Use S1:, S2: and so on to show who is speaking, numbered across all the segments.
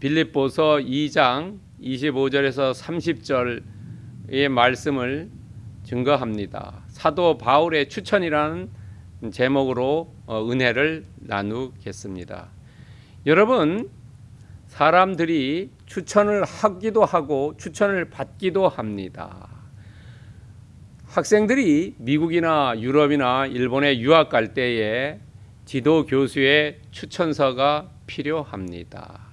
S1: 빌립보서 2장 25절에서 30절의 말씀을 증거합니다. 사도 바울의 추천이라는 제목으로 어, 은혜를 나누겠습니다. 여러분 사람들이 추천을 하기도 하고 추천을 받기도 합니다. 학생들이 미국이나 유럽이나 일본에 유학 갈 때에 지도 교수의 추천서가 필요합니다.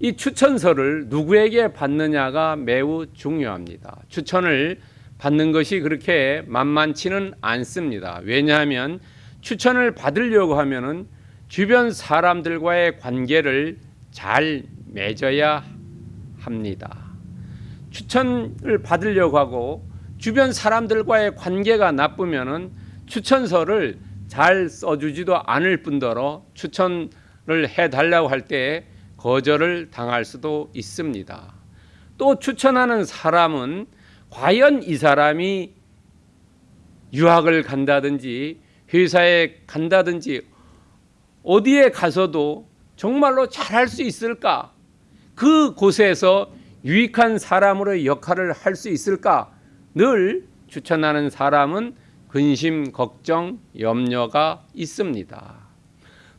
S1: 이 추천서를 누구에게 받느냐가 매우 중요합니다. 추천을 받는 것이 그렇게 만만치는 않습니다. 왜냐하면 추천을 받으려고 하면은 주변 사람들과의 관계를 잘 맺어야 합니다. 추천을 받으려고 하고 주변 사람들과의 관계가 나쁘면은 추천서를 잘 써주지도 않을 뿐더러 추천을 해달라고 할 때 거절을 당할 수도 있습니다. 또 추천하는 사람은 과연 이 사람이 유학을 간다든지 회사에 간다든지 어디에 가서도 정말로 잘할 수 있을까? 그 곳에서 유익한 사람으로 역할을 할 수 있을까? 늘 추천하는 사람은 근심, 걱정, 염려가 있습니다.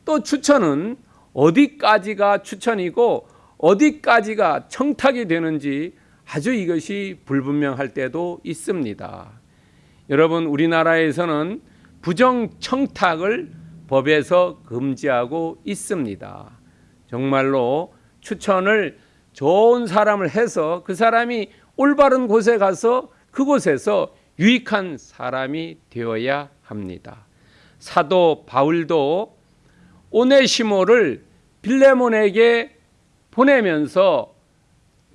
S1: 또 추천은 어디까지가 추천이고 어디까지가 청탁이 되는지 아주 이것이 불분명할 때도 있습니다. 여러분 우리나라에서는 부정 청탁을 법에서 금지하고 있습니다. 정말로 추천을 좋은 사람을 해서 그 사람이 올바른 곳에 가서 그곳에서 유익한 사람이 되어야 합니다. 사도 바울도 오네시모를 빌레몬에게 보내면서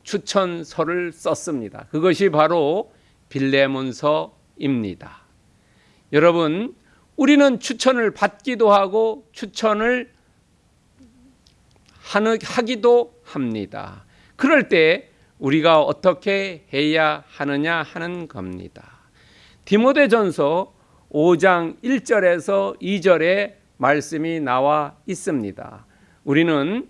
S1: 추천서를 썼습니다. 그것이 바로 빌레몬서입니다. 여러분, 우리는 추천을 받기도 하고 추천을 하기도 합니다. 그럴 때 우리가 어떻게 해야 하느냐 하는 겁니다. 디모데전서 5장 1절에서 2절에 말씀이 나와 있습니다. 우리는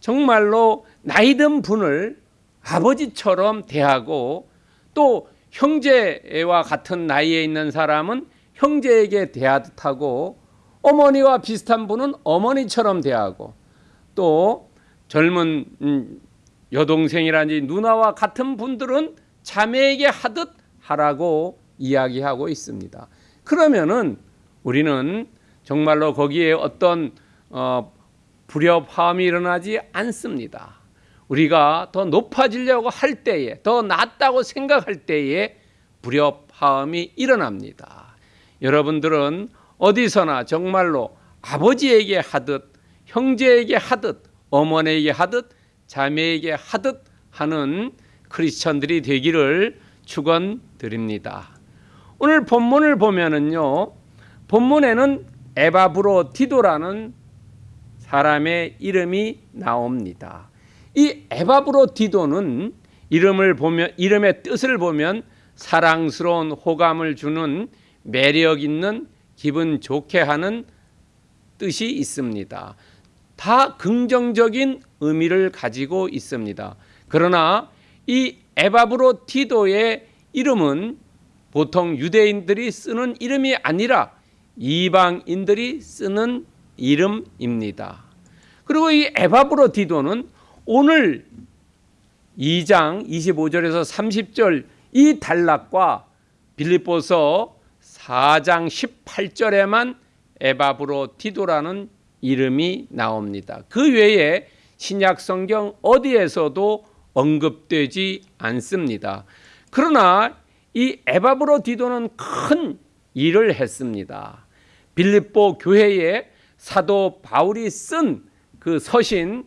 S1: 정말로 나이든 분을 아버지처럼 대하고 또 형제와 같은 나이에 있는 사람은 형제에게 대하듯 하고 어머니와 비슷한 분은 어머니처럼 대하고 또 젊은 음, 여동생이라든지 누나와 같은 분들은 자매에게 하듯 하라고 이야기하고 있습니다. 그러면은 우리는 정말로 거기에 어떤 어, 불협화음이 일어나지 않습니다. 우리가 더 높아지려고 할 때에 더 낫다고 생각할 때에 불협화음이 일어납니다. 여러분들은 어디서나 정말로 아버지에게 하듯 형제에게 하듯 어머니에게 하듯 자매에게 하듯 하는 크리스천들이 되기를 축원드립니다. 오늘 본문을 보면은요. 본문에는 에바브로 디도라는 사람의 이름이 나옵니다. 이 에바브로 디도는 이름을 보면 이름의 뜻을 보면 사랑스러운 호감을 주는 매력 있는 기분 좋게 하는 뜻이 있습니다. 다 긍정적인 의미를 가지고 있습니다. 그러나 이 에바브로 디도의 이름은 보통 유대인들이 쓰는 이름이 아니라 이방인들이 쓰는 이름입니다. 그리고 이 에바브로 디도는 오늘 2장 25절에서 30절 이 단락과 빌립보서 4장 18절에만 에바브로 디도라는 이름이 나옵니다. 그 외에 신약 성경 어디에서도 언급되지 않습니다. 그러나 이 에바브로 디도는 큰 일을 했습니다. 빌립보 교회에 사도 바울이 쓴 그 서신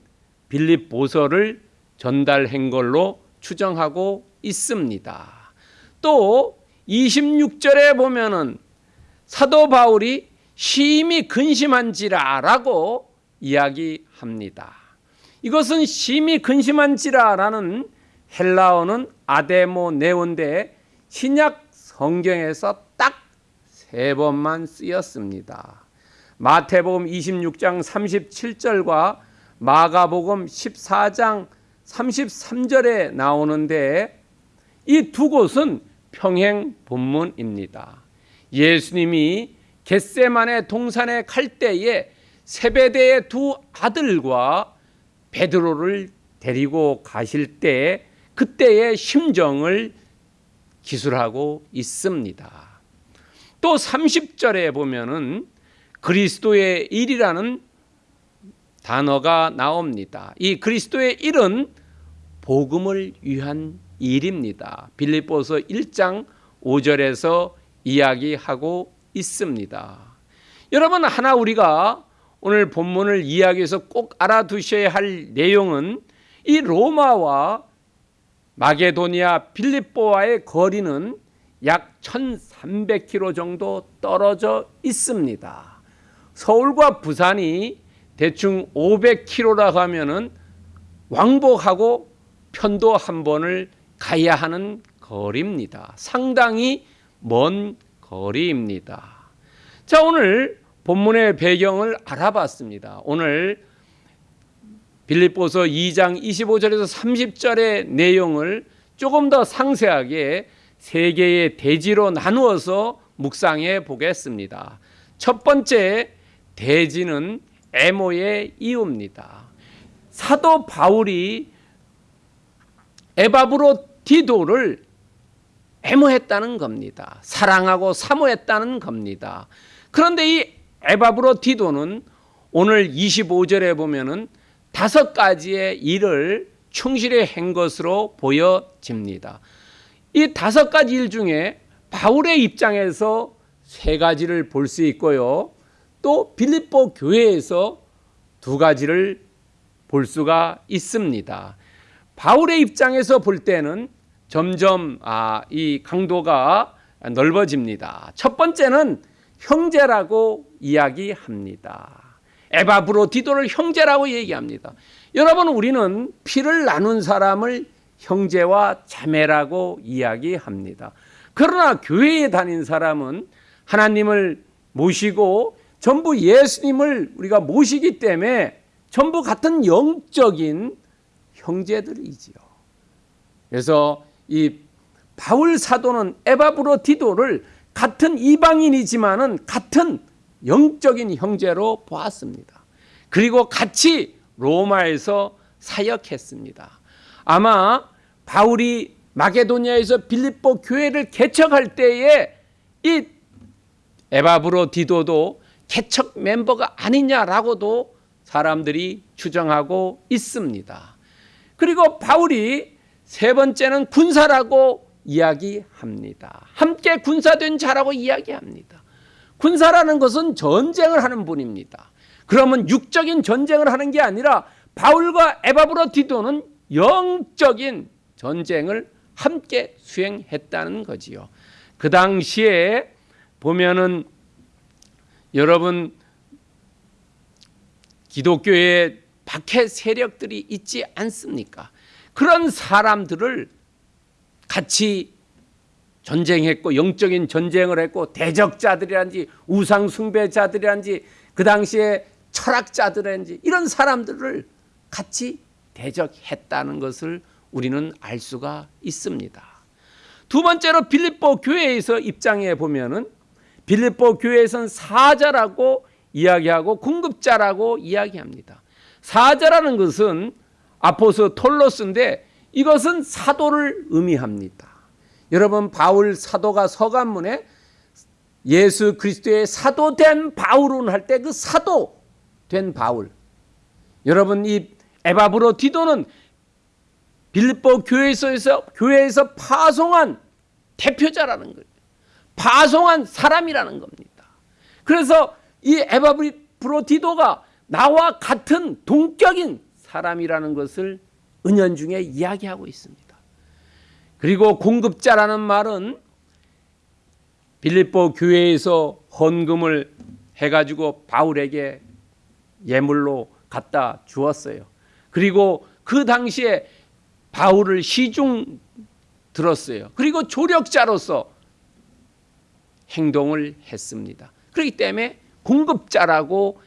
S1: 빌립보서를 전달한 걸로 추정하고 있습니다. 또 26절에 보면은 사도 바울이 심히 근심한지라라고 이야기합니다. 이것은 심히 근심한지라라는 헬라어는 아데모네온데 신약 성경에서 딱 세 번만 쓰였습니다. 마태복음 26장 37절과 마가복음 14장 33절에 나오는데 이 두 곳은 평행 본문입니다. 예수님이 겟세만의 동산에 갈 때에 세베대의 두 아들과 베드로를 데리고 가실 때 그때의 심정을 기술하고 있습니다. 또 30절에 보면은 그리스도의 일이라는 단어가 나옵니다. 이 그리스도의 일은 복음을 위한 일입니다. 빌립보서 1장 5절에서 이야기하고 있습니다. 여러분 하나 우리가 오늘 본문을 이야기해서 꼭 알아두셔야 할 내용은 이 로마와 마게도니아 빌립보와의 거리는 약 1300km 정도 떨어져 있습니다. 서울과 부산이 대충 500km라 하면은 왕복하고 편도 한 번을 가야 하는 거리입니다. 상당히 먼 거리입니다. 자, 오늘 본문의 배경을 알아봤습니다. 오늘 빌립보서 2장 25절에서 30절의 내용을 조금 더 상세하게 세 개의 대지로 나누어서 묵상해 보겠습니다. 첫 번째 대지는 에모의 이유입니다. 사도 바울이 에바브로 디도를 애모했다는 겁니다. 사랑하고 사모했다는 겁니다. 그런데 이 에바브로 디도는 오늘 25절에 보면은 다섯 가지의 일을 충실히 한 것으로 보여집니다. 이 다섯 가지 일 중에 바울의 입장에서 세 가지를 볼 수 있고요. 또 빌립보 교회에서 두 가지를 볼 수가 있습니다. 바울의 입장에서 볼 때는 점점 아, 이 강도가 넓어집니다. 첫 번째는 형제라고 이야기합니다. 에바브로 디도를 형제라고 얘기합니다. 여러분 우리는 피를 나눈 사람을 형제와 자매라고 이야기합니다. 그러나 교회에 다닌 사람은 하나님을 모시고 전부 예수님을 우리가 모시기 때문에 전부 같은 영적인 형제들이지요. 그래서 이 바울 사도는 에바브로 디도를 같은 이방인이지만은 같은 영적인 형제로 보았습니다. 그리고 같이 로마에서 사역했습니다. 아마 바울이 마게도니아에서 빌립보 교회를 개척할 때에 이 에바브로 디도도 개척 멤버가 아니냐라고도 사람들이 추정하고 있습니다. 그리고 바울이 세 번째는 군사라고 이야기합니다. 함께 군사된 자라고 이야기합니다. 군사라는 것은 전쟁을 하는 분입니다. 그러면 육적인 전쟁을 하는 게 아니라 바울과 에바브로 디도는 영적인 전쟁을 함께 수행했다는 거지요. 그 당시에 보면은 여러분 기독교의 박해 세력들이 있지 않습니까? 그런 사람들을 같이 전쟁했고 영적인 전쟁을 했고 대적자들이란지 우상 숭배자들이란지 그 당시에 철학자들이란지 이런 사람들을 같이 대적했다는 것을 우리는 알 수가 있습니다. 두 번째로 빌립보 교회에서 입장해 보면은 빌립보 교회에서는 사자라고 이야기하고 공급자라고 이야기합니다. 사자라는 것은 아포스 톨로스인데 이것은 사도를 의미합니다. 여러분 바울 사도가 서간문에 예수 그리스도의 사도된 바울은 할 때 그 사도 된 바울. 여러분 이 에바브로 디도는 빌립보 교회에서 교회에서 파송한 대표자라는 거예요. 파송한 사람이라는 겁니다. 그래서 이 에바브로 디도가 나와 같은 동격인 사람이라는 것을 은연중에 이야기하고 있습니다. 그리고 공급자라는 말은 빌립보 교회에서 헌금을 해가지고 바울에게 예물로 갖다 주었어요. 그리고 그 당시에 바울을 시중 들었어요. 그리고 조력자로서 행동을 했습니다. 그렇기 때문에 공급자라고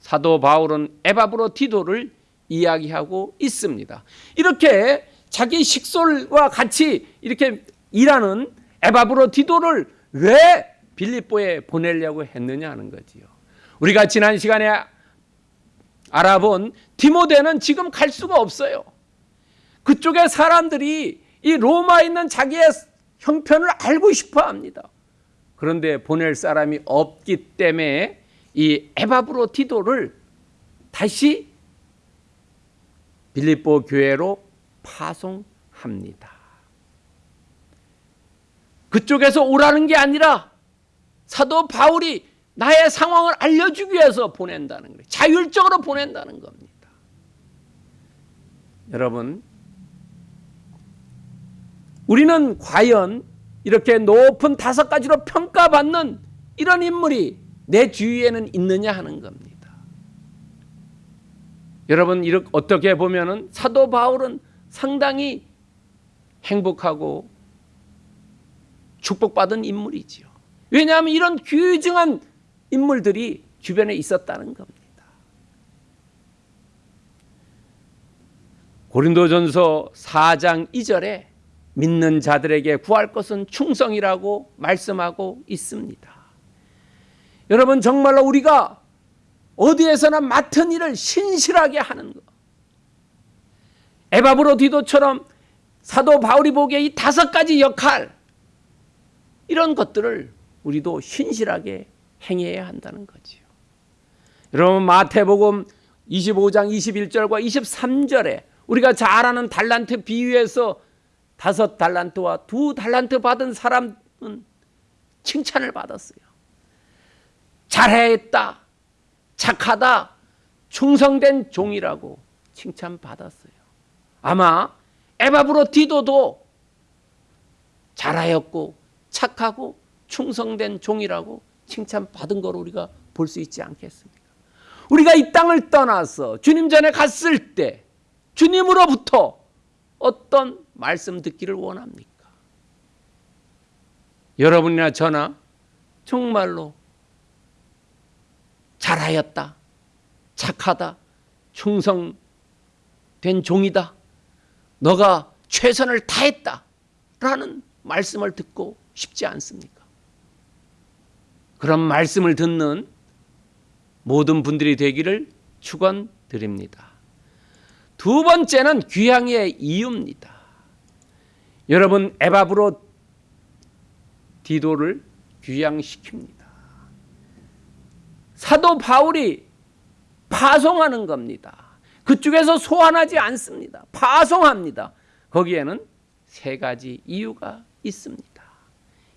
S1: 사도 바울은 에바브로 디도를 이야기하고 있습니다. 이렇게 자기 식솔과 같이 이렇게 일하는 에바브로 디도를 왜 빌립보에 보내려고 했느냐 하는 거지요. 우리가 지난 시간에 알아본 디모데는 지금 갈 수가 없어요. 그쪽에 사람들이 이 로마에 있는 자기의 형편을 알고 싶어 합니다. 그런데 보낼 사람이 없기 때문에 이 에바브로 디도를 다시 빌립보 교회로 파송합니다. 그쪽에서 오라는 게 아니라 사도 바울이 나의 상황을 알려주기 위해서 보낸다는 거예요. 자율적으로 보낸다는 겁니다. 여러분, 우리는 과연 이렇게 높은 다섯 가지로 평가받는 이런 인물이 내 주위에는 있느냐 하는 겁니다. 여러분, 이렇게 어떻게 보면은 사도 바울은 상당히 행복하고 축복받은 인물이지요. 왜냐하면 이런 귀중한 인물들이 주변에 있었다는 겁니다. 고린도전서 4장 2절에 믿는 자들에게 구할 것은 충성이라고 말씀하고 있습니다. 여러분 정말로 우리가 어디에서나 맡은 일을 신실하게 하는 것. 에바브로 디도처럼 사도 바울이 보기에 이 다섯 가지 역할 이런 것들을 우리도 신실하게 행해야 한다는 거지요. 여러분 마태복음 25장 21절과 23절에 우리가 잘 아는 달란트 비유에서 다섯 달란트와 두 달란트 받은 사람은 칭찬을 받았어요. 잘했다, 착하다, 충성된 종이라고 칭찬받았어요. 아마 에바브로 디도도 잘하였고 착하고 충성된 종이라고 칭찬받은 걸 우리가 볼 수 있지 않겠습니까? 우리가 이 땅을 떠나서 주님 전에 갔을 때 주님으로부터 어떤 말씀 듣기를 원합니까? 여러분이나 저나 정말로 잘하였다, 착하다, 충성된 종이다, 너가 최선을 다했다 라는 말씀을 듣고 싶지 않습니까? 그런 말씀을 듣는 모든 분들이 되기를 축원드립니다. 두 번째는 귀향의 이유입니다. 여러분 에바브로 디도를 귀향시킵니다. 사도 바울이 파송하는 겁니다. 그쪽에서 소환하지 않습니다. 파송합니다. 거기에는 세 가지 이유가 있습니다.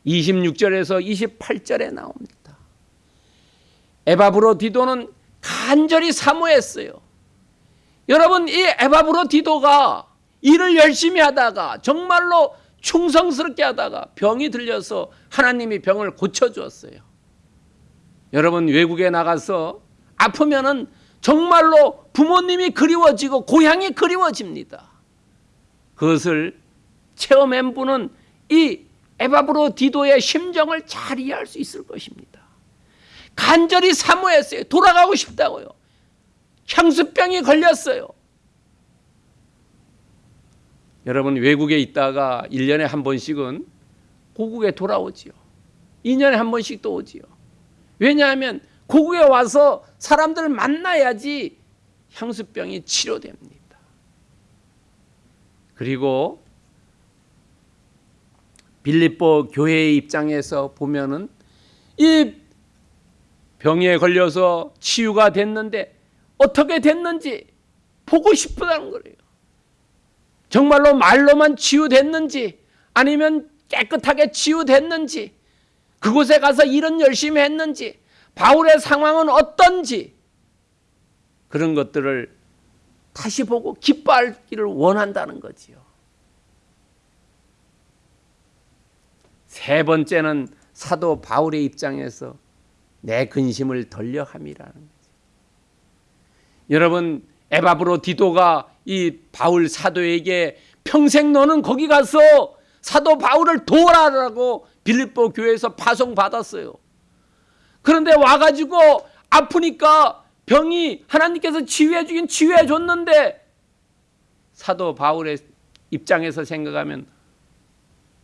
S1: 26절에서 28절에 나옵니다. 에바브로 디도는 간절히 사모했어요. 여러분 이 에바브로 디도가 일을 열심히 하다가 정말로 충성스럽게 하다가 병이 들려서 하나님이 병을 고쳐주었어요. 여러분 외국에 나가서 아프면은 정말로 부모님이 그리워지고 고향이 그리워집니다. 그것을 체험한 분은 이 에바브로 디도의 심정을 잘 이해할 수 있을 것입니다. 간절히 사모했어요. 돌아가고 싶다고요. 향수병이 걸렸어요. 여러분 외국에 있다가 1년에 한 번씩은 고국에 돌아오지요. 2년에 한 번씩 또 오지요. 왜냐하면 고국에 와서 사람들을 만나야지 향수병이 치료됩니다. 그리고 빌립보 교회의 입장에서 보면은 이 병에 걸려서 치유가 됐는데 어떻게 됐는지 보고 싶다는 거예요. 정말로 말로만 치유됐는지 아니면 깨끗하게 치유됐는지 그곳에 가서 일은 열심히 했는지 바울의 상황은 어떤지 그런 것들을 다시 보고 기뻐하기를 원한다는 거지요. 세 번째는 사도 바울의 입장에서 내 근심을 덜려 함이라는 거죠. 여러분 에바브로 디도가 이 바울 사도에게 평생 너는 거기 가서 사도 바울을 도와라라고 빌립보 교회에서 파송 받았어요. 그런데 와가지고 아프니까 병이 하나님께서 치유해 주긴 치유해 줬는데 사도 바울의 입장에서 생각하면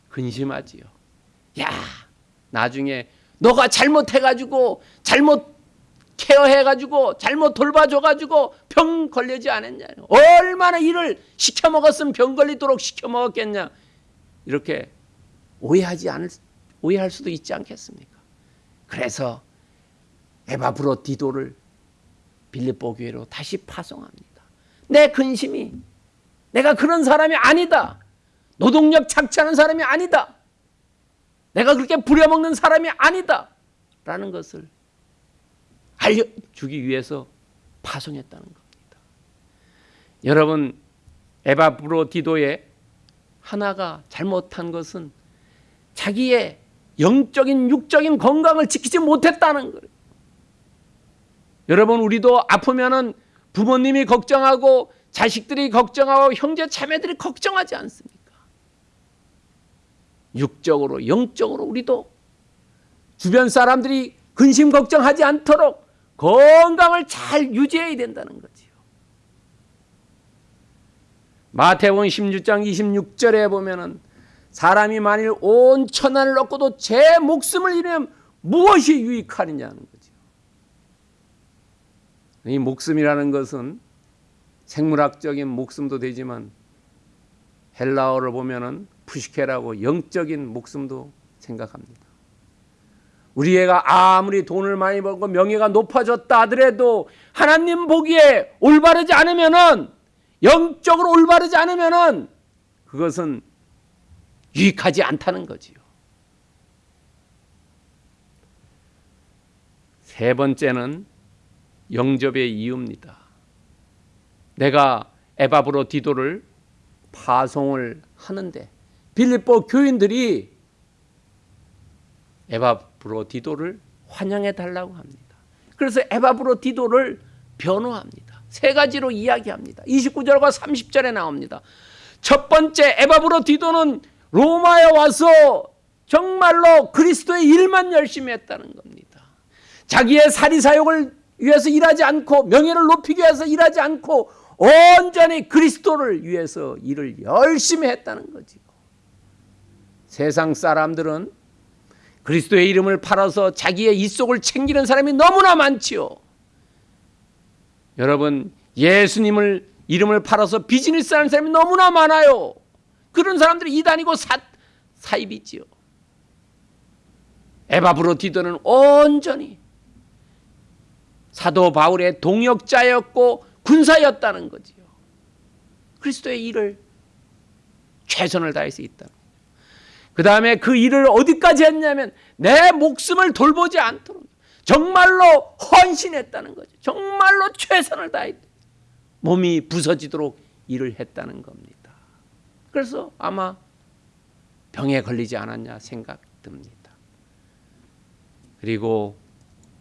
S1: 근심하지요. 야, 나중에 너가 잘못해가지고 잘못 케어해가지고 잘못 돌봐줘가지고 병 걸리지 않았냐? 얼마나 일을 시켜 먹었으면 병 걸리도록 시켜 먹었겠냐? 이렇게 오해하지 않을 오해할 수도 있지 않겠습니까? 그래서 에바브로 디도를 빌립보 교회로 다시 파송합니다. 내 근심이 내가 그런 사람이 아니다. 노동력 착취하는 사람이 아니다. 내가 그렇게 부려먹는 사람이 아니다. 라는 것을 알려주기 위해서 파송했다는 겁니다. 여러분, 에바브로디도의 하나가 잘못한 것은 자기의 영적인 육적인 건강을 지키지 못했다는 거예요. 여러분 우리도 아프면은 부모님이 걱정하고 자식들이 걱정하고 형제 자매들이 걱정하지 않습니까? 육적으로 영적으로 우리도 주변 사람들이 근심 걱정하지 않도록 건강을 잘 유지해야 된다는 거지요. 마태복음 16장 26절에 보면은 사람이 만일 온 천하를 얻고도 제 목숨을 잃으면 무엇이 유익하느냐는 거죠. 이 목숨이라는 것은 생물학적인 목숨도 되지만 헬라어를 보면은 푸시케라고 영적인 목숨도 생각합니다. 우리 애가 아무리 돈을 많이 벌고 명예가 높아졌다 하더라도 하나님 보기에 올바르지 않으면은 영적으로 올바르지 않으면은 그것은 유익하지 않다는 거지요. 세 번째는 영접의 이유입니다. 내가 에바브로 디도를 파송을 하는데 빌립보 교인들이 에바브로 디도를 환영해 달라고 합니다. 그래서 에바브로 디도를 변호합니다. 세 가지로 이야기합니다. 29절과 30절에 나옵니다. 첫 번째 에바브로 디도는 로마에 와서 정말로 그리스도의 일만 열심히 했다는 겁니다. 자기의 사리 사욕을 위해서 일하지 않고 명예를 높이기 위해서 일하지 않고 온전히 그리스도를 위해서 일을 열심히 했다는 거지. 세상 사람들은 그리스도의 이름을 팔아서 자기의 이속을 챙기는 사람이 너무나 많지요. 여러분 예수님을 이름을 팔아서 비즈니스 하는 사람이 너무나 많아요. 그런 사람들이 이단이고 사, 사입이지요. 에바브로디도는 온전히 사도 바울의 동역자였고 군사였다는 거지요. 그리스도의 일을 최선을 다해서 있다. 그 다음에 그 일을 어디까지 했냐면 내 목숨을 돌보지 않도록 정말로 헌신했다는 거죠. 정말로 최선을 다했다. 몸이 부서지도록 일을 했다는 겁니다. 그래서 아마 병에 걸리지 않았냐 생각 듭니다. 그리고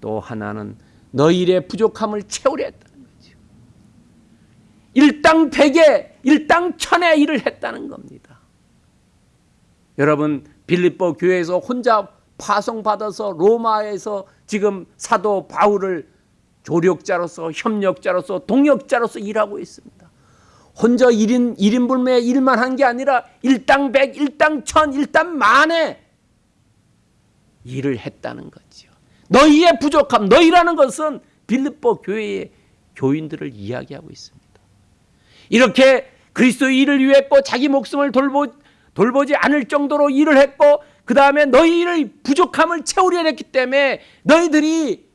S1: 또 하나는 너희 일의 부족함을 채우려 했다는 거죠. 일당 백에 일당 천의 일을 했다는 겁니다. 여러분 빌립보 교회에서 혼자 파송받아서 로마에서 지금 사도 바울을 조력자로서 협력자로서 동역자로서 일하고 있습니다. 혼자 1인 1인 불매의 일만 한 게 아니라 일당 백, 일당 천, 일당 만에 일을 했다는 거죠. 너희의 부족함, 너희라는 것은 빌립보 교회의 교인들을 이야기하고 있습니다. 이렇게 그리스도의 일을 위했고 자기 목숨을 돌보, 돌보지 않을 정도로 일을 했고 그 다음에 너희의 부족함을 채우려 했기 때문에 너희들이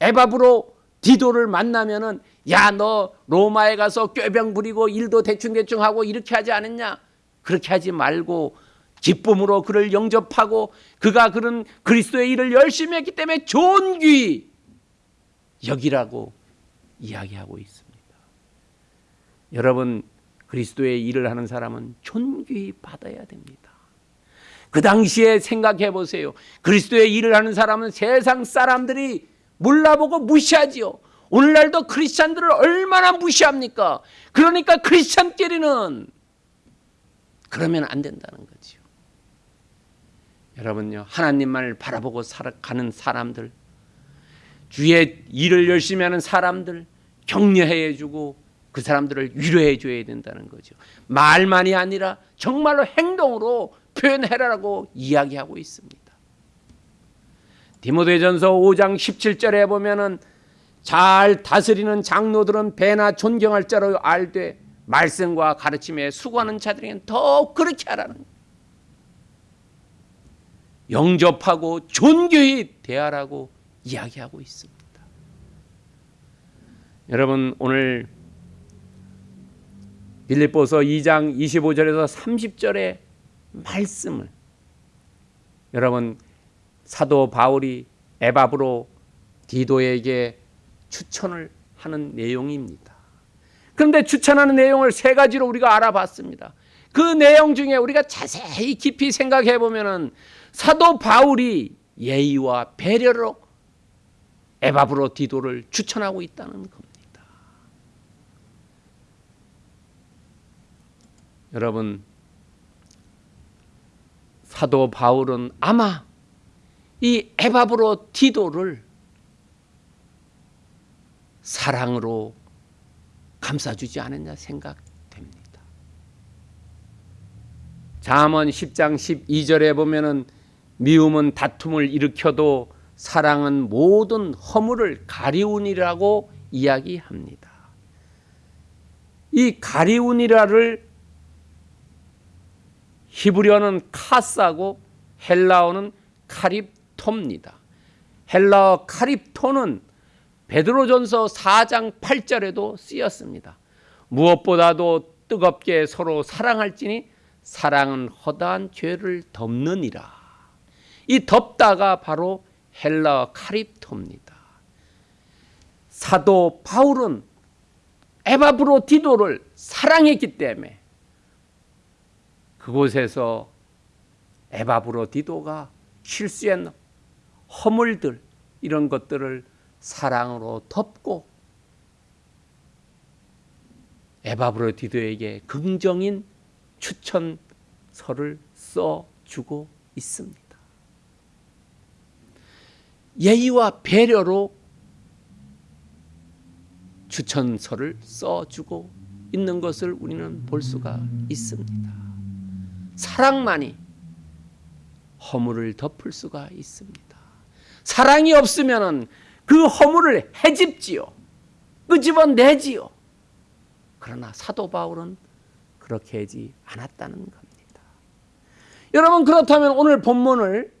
S1: 에바브로 디도를 만나면은 야 너 로마에 가서 꾀병 부리고 일도 대충대충 하고 이렇게 하지 않았냐 그렇게 하지 말고 기쁨으로 그를 영접하고 그가 그런 그리스도의 일을 열심히 했기 때문에 존귀 여기라고 이야기하고 있습니다. 여러분 그리스도의 일을 하는 사람은 존귀 받아야 됩니다. 그 당시에 생각해 보세요. 그리스도의 일을 하는 사람은 세상 사람들이 몰라보고 무시하지요. 오늘날도 크리스찬들을 얼마나 무시합니까? 그러니까 크리스찬끼리는 그러면 안 된다는 거지요. 여러분요 하나님만을 바라보고 살아가는 사람들 주의 일을 열심히 하는 사람들 격려해 주고 그 사람들을 위로해 줘야 된다는 거죠. 말만이 아니라 정말로 행동으로 표현해라라고 이야기하고 있습니다. 디모데전서 5장 17절에 보면은 잘 다스리는 장로들은 배나 존경할 자로 알되 말씀과 가르침에 수고하는 자들에게는 더 그렇게 하라는 거예요. 영접하고 존귀히 대하라고 이야기하고 있습니다. 여러분 오늘 빌립보서 2장 25절에서 30절의 말씀을 여러분 사도 바울이 에바브로 디도에게 추천을 하는 내용입니다. 그런데 추천하는 내용을 세 가지로 우리가 알아봤습니다. 그 내용 중에 우리가 자세히 깊이 생각해 보면은 사도 바울이 예의와 배려로 에바브로 디도를 추천하고 있다는 겁니다. 여러분 사도 바울은 아마 이 에바브로 디도를 사랑으로 감싸주지 않았냐 생각됩니다. 잠언 10장 12절에 보면은 미움은 다툼을 일으켜도 사랑은 모든 허물을 가리우니라고 이야기합니다. 이 가리우니라를 히브리어는 카사고 헬라어는 카립토입니다. 헬라어 카립토는 베드로전서 4장 8절에도 쓰였습니다. 무엇보다도 뜨겁게 서로 사랑할지니 사랑은 허다한 죄를 덮느니라. 이 덮다가 바로 헬라어 카립토입니다. 사도 바울은 에바브로 디도를 사랑했기 때문에 그곳에서 에바브로 디도가 실수한 허물들 이런 것들을 사랑으로 덮고 에바브로 디도에게 긍정인 추천서를 써주고 있습니다. 예의와 배려로 추천서를 써주고 있는 것을 우리는 볼 수가 있습니다. 사랑만이 허물을 덮을 수가 있습니다. 사랑이 없으면 그 허물을 해집지요. 끄집어내지요. 그러나 사도 바울은 그렇게 하지 않았다는 겁니다. 여러분 그렇다면 오늘 본문을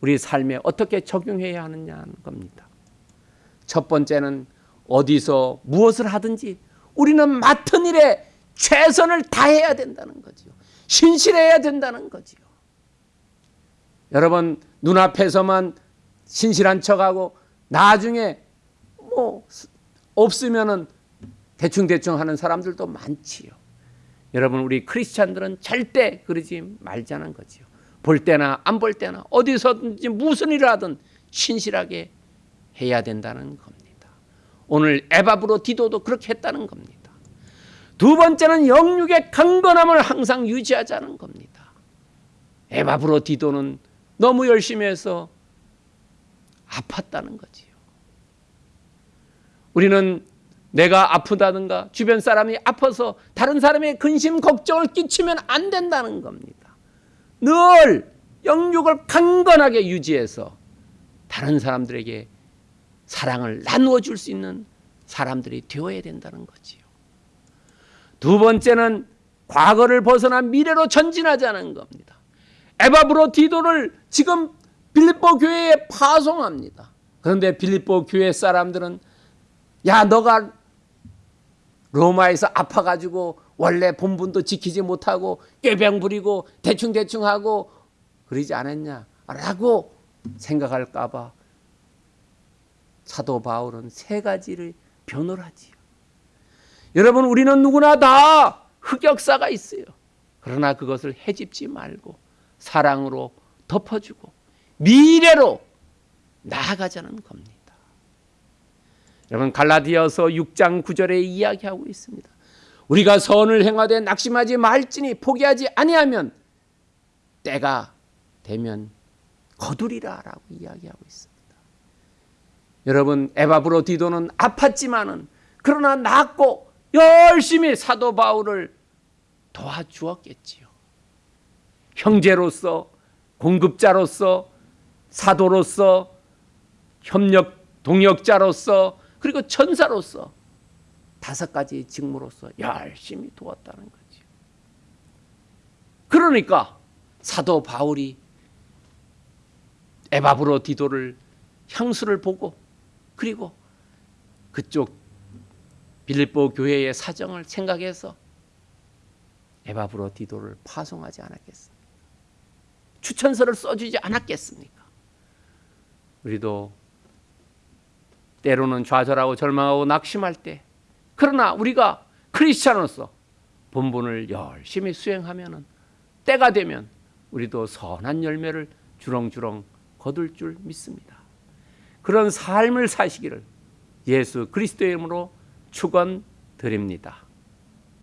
S1: 우리 삶에 어떻게 적용해야 하느냐는 겁니다. 첫 번째는 어디서 무엇을 하든지 우리는 맡은 일에 최선을 다해야 된다는 거지요. 신실해야 된다는 거지요. 여러분 눈앞에서만 신실한 척하고 나중에 뭐 없으면은 대충 대충 하는 사람들도 많지요. 여러분 우리 크리스찬들은 절대 그러지 말자는 거지요. 볼 때나 안 볼 때나 어디서든지 무슨 일을 하든 신실하게 해야 된다는 겁니다. 오늘 에바브로 디도도 그렇게 했다는 겁니다. 두 번째는 영육의 강건함을 항상 유지하자는 겁니다. 에바브로 디도는 너무 열심히 해서 아팠다는 거지요. 우리는 내가 아프다든가 주변 사람이 아파서 다른 사람의 근심 걱정을 끼치면 안 된다는 겁니다. 늘 영육을 강건하게 유지해서 다른 사람들에게 사랑을 나누어 줄 수 있는 사람들이 되어야 된다는 거지요. 두 번째는 과거를 벗어나 미래로 전진하자는 겁니다. 에바브로 디도를 지금 빌립보 교회에 파송합니다. 그런데 빌립보 교회 사람들은 야 너가 로마에서 아파가지고 원래 본분도 지키지 못하고 꾀병 부리고 대충대충 하고 그러지 않았냐라고 생각할까 봐 사도 바울은 세 가지를 변호를 하지요. 여러분 우리는 누구나 다 흑역사가 있어요. 그러나 그것을 해집지 말고 사랑으로 덮어주고 미래로 나아가자는 겁니다. 여러분 갈라디아서 6장 9절에 이야기하고 있습니다. 우리가 선을 행하되 낙심하지 말지니 포기하지 아니하면 때가 되면 거두리라라고 이야기하고 있습니다. 여러분 에바브로디도는 아팠지만은 그러나 낫고 열심히 사도 바울을 도와주었겠지요. 형제로서 공급자로서 사도로서 협력 동역자로서 그리고 천사로서 다섯 가지 직무로서 열심히 도왔다는 거죠. 그러니까 사도 바울이 에바브로 디도를 향수를 보고 그리고 그쪽 빌립보 교회의 사정을 생각해서 에바브로 디도를 파송하지 않았겠습니까? 추천서를 써주지 않았겠습니까? 우리도 때로는 좌절하고 절망하고 낙심할 때 그러나 우리가 크리스찬으로서 본분을 열심히 수행하면은 때가 되면 우리도 선한 열매를 주렁주렁 거둘 줄 믿습니다. 그런 삶을 사시기를 예수 그리스도의 이름으로 축원드립니다.